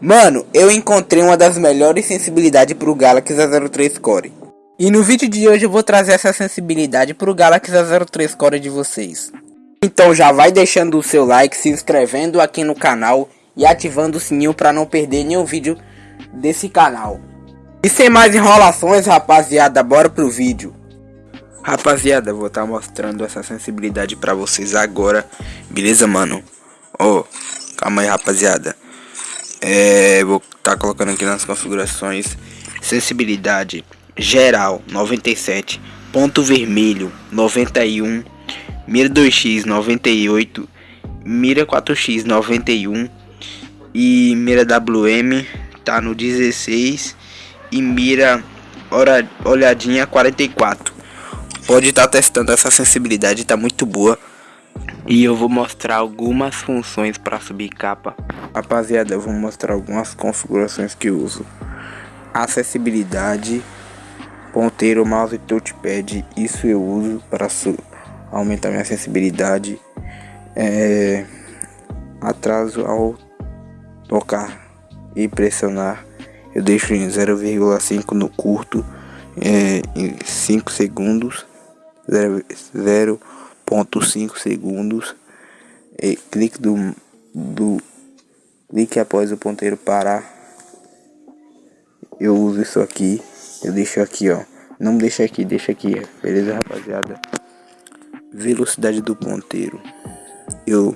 Mano, eu encontrei uma das melhores sensibilidades pro Galaxy A03 Core. E no vídeo de hoje eu vou trazer essa sensibilidade pro Galaxy A03 Core de vocês. Então já vai deixando o seu like, se inscrevendo aqui no canal e ativando o sininho para não perder nenhum vídeo desse canal. E sem mais enrolações, rapaziada, bora pro vídeo. Rapaziada, vou estar tá mostrando essa sensibilidade para vocês agora, beleza, mano? Oh, calma aí, rapaziada. É, vou estar tá colocando aqui nas configurações. Sensibilidade geral 97, ponto vermelho 91, mira 2x 98, mira 4x 91 e mira WM tá no 16 e mira olhadinha 44. Pode estar tá testando essa sensibilidade, tá muito boa. E eu vou mostrar algumas funções para subir capa. Rapaziada, eu vou mostrar algumas configurações que uso. Acessibilidade, ponteiro, mouse e touchpad. Isso eu uso para aumentar minha acessibilidade. É, atraso ao tocar e pressionar. Eu deixo em 0,5 no curto, é, em 5 segundos. 0,5 segundos. E clique do, do clique após o ponteiro parar. Eu uso isso aqui. Eu deixo aqui, ó. Não deixa aqui, deixa aqui. Beleza, rapaziada? Velocidade do ponteiro. Eu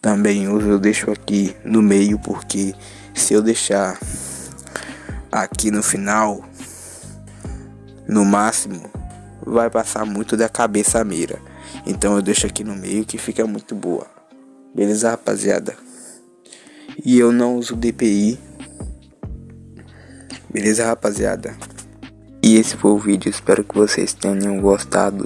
também uso, eu deixo aqui no meio porque se eu deixar aqui no final, no máximo, vai passar muito da cabeça mira. Então eu deixo aqui no meio que fica muito boa. Beleza, rapaziada? E eu não uso DPI. Beleza, rapaziada? E esse foi o vídeo. Espero que vocês tenham gostado.